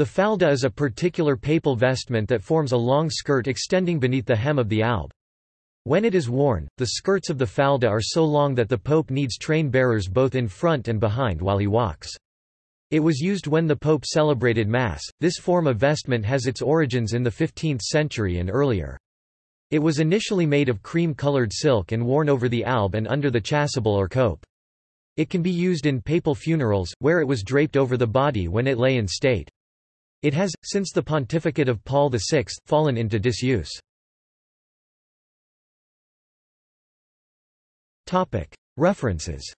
The falda is a particular papal vestment that forms a long skirt extending beneath the hem of the alb. When it is worn, the skirts of the falda are so long that the pope needs train bearers both in front and behind while he walks. It was used when the pope celebrated Mass. This form of vestment has its origins in the 15th century and earlier. It was initially made of cream-colored silk and worn over the alb and under the chasuble or cope. It can be used in papal funerals, where it was draped over the body when it lay in state. It has, since the pontificate of Paul VI, fallen into disuse. References